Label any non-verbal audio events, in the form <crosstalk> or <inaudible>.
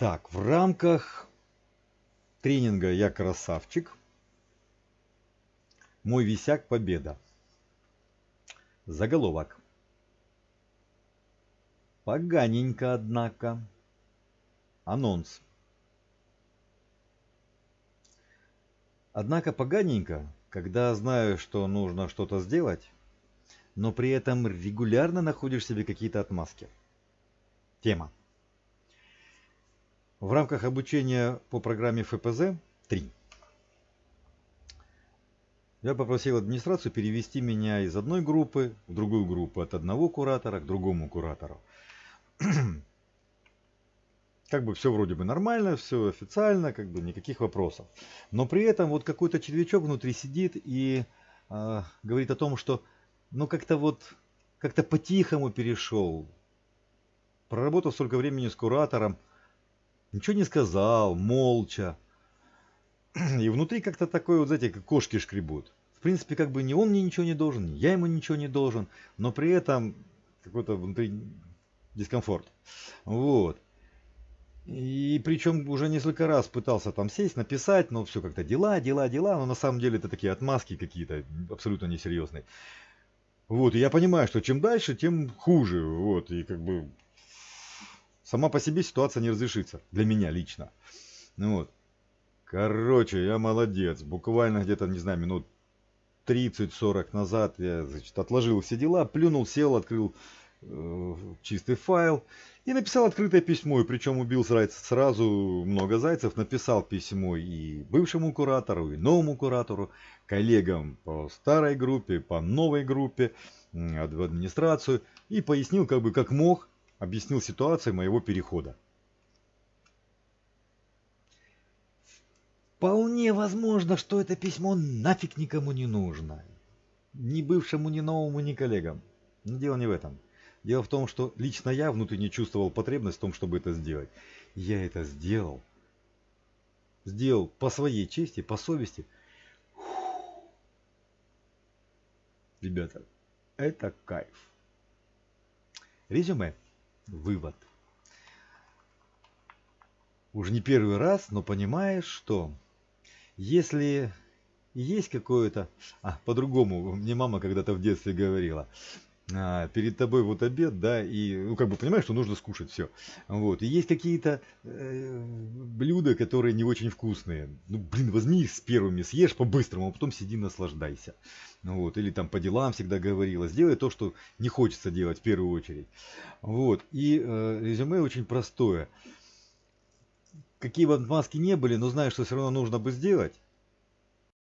Так, в рамках тренинга «Я красавчик» мой висяк победа. Заголовок. Поганенько, однако. Анонс. Однако поганенько, когда знаю, что нужно что-то сделать, но при этом регулярно находишь себе какие-то отмазки. Тема. В рамках обучения по программе ФПЗ 3 я попросил администрацию перевести меня из одной группы в другую группу, от одного куратора к другому куратору. <clears throat> Как бы все вроде бы нормально, все официально, как бы никаких вопросов. Но при этом вот какой-то червячок внутри сидит и э, говорит о том, что ну как-то вот как-то по-тихому перешел. Проработав столько времени с куратором, ничего не сказал, молча. И внутри как-то такое, вот знаете, как кошки шкребут. В принципе, как бы ни он мне ничего не должен, ни я ему ничего не должен, но при этом какой-то внутри дискомфорт. Вот. И причем уже несколько раз пытался там сесть, написать, но все как-то дела, дела, дела, но на самом деле это такие отмазки какие-то абсолютно несерьезные. Вот, и я понимаю, что чем дальше, тем хуже, вот, и как бы сама по себе ситуация не разрешится, для меня лично. Ну вот. Короче, я молодец, буквально где-то, не знаю, минут 30-40 назад я, значит, отложил все дела, плюнул, сел, открыл э, чистый файл и написал открытое письмо. И причем убил сразу много зайцев, написал письмо и бывшему куратору, и новому куратору, коллегам по старой группе, по новой группе, в администрацию и пояснил, как бы как мог, объяснил ситуацию моего перехода. Вполне возможно, что это письмо нафиг никому не нужно. Ни бывшему, ни новому, ни коллегам. Но дело не в этом. Дело в том, что лично я внутренне чувствовал потребность в том, чтобы это сделать. Я это сделал. Сделал по своей чести, по совести. Ребята, это кайф. Резюме. Вывод. Уже не первый раз, но понимаешь, что если есть какое-то... А, по-другому, мне мама когда-то в детстве говорила. А, перед тобой вот обед, да, и, ну, как бы понимаешь, что нужно скушать все. Вот, и есть какие-то э, блюда, которые не очень вкусные. Ну, блин, возьми их с первыми, съешь по-быстрому, а потом сиди наслаждайся. Вот, или там по делам всегда говорила, сделай то, что не хочется делать в первую очередь. Вот, и э, резюме очень простое какие бы отмазки не были, но знаешь, что все равно нужно бы сделать,